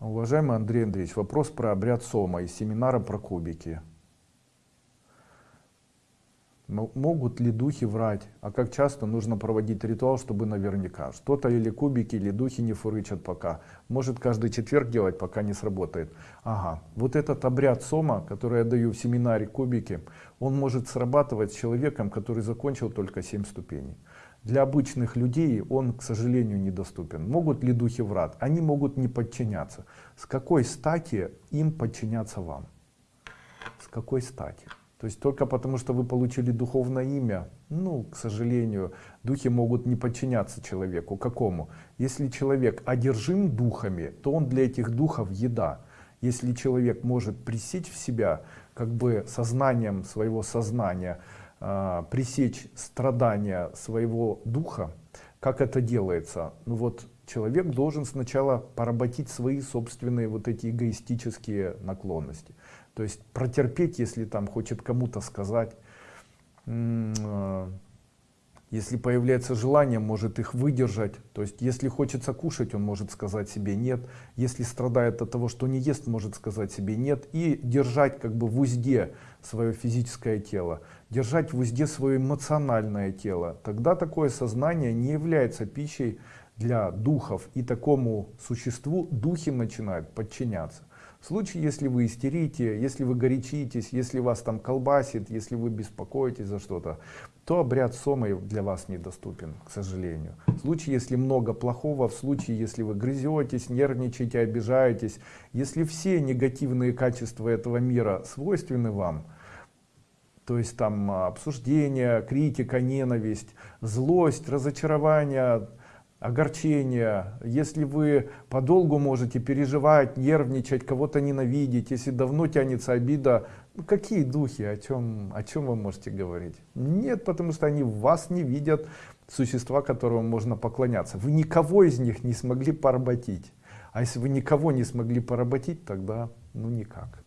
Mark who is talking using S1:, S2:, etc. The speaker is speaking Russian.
S1: Уважаемый Андрей Андреевич, вопрос про обряд Сома из семинара про кубики. Могут ли духи врать? А как часто нужно проводить ритуал, чтобы наверняка? Что-то или кубики, или духи не фурычат пока. Может каждый четверг делать, пока не сработает. Ага, вот этот обряд Сома, который я даю в семинаре кубики, он может срабатывать с человеком, который закончил только 7 ступеней. Для обычных людей он, к сожалению, недоступен. Могут ли духи врать? Они могут не подчиняться. С какой стати им подчиняться вам? С какой стати? То есть только потому, что вы получили духовное имя, ну, к сожалению, духи могут не подчиняться человеку. Какому? Если человек одержим духами, то он для этих духов еда. Если человек может пресечь в себя, как бы сознанием своего сознания, э, пресечь страдания своего духа, как это делается? Ну вот человек должен сначала поработить свои собственные вот эти эгоистические наклонности. То есть протерпеть, если там хочет кому-то сказать, э, если появляется желание, может их выдержать. То есть если хочется кушать, он может сказать себе нет. Если страдает от того, что не ест, может сказать себе нет. И держать как бы в узде свое физическое тело. Держать в узде свое эмоциональное тело. Тогда такое сознание не является пищей для духов. И такому существу духи начинают подчиняться. В случае, если вы истерите, если вы горячитесь, если вас там колбасит, если вы беспокоитесь за что-то, то обряд сомы для вас недоступен, к сожалению. В случае, если много плохого, в случае, если вы грызетесь, нервничаете, обижаетесь, если все негативные качества этого мира свойственны вам, то есть там обсуждение, критика, ненависть, злость, разочарование, огорчение, если вы подолгу можете переживать, нервничать, кого-то ненавидеть, если давно тянется обида, ну, какие духи, о чем, о чем вы можете говорить? Нет, потому что они вас не видят, существа, которым можно поклоняться. Вы никого из них не смогли поработить. А если вы никого не смогли поработить, тогда ну никак.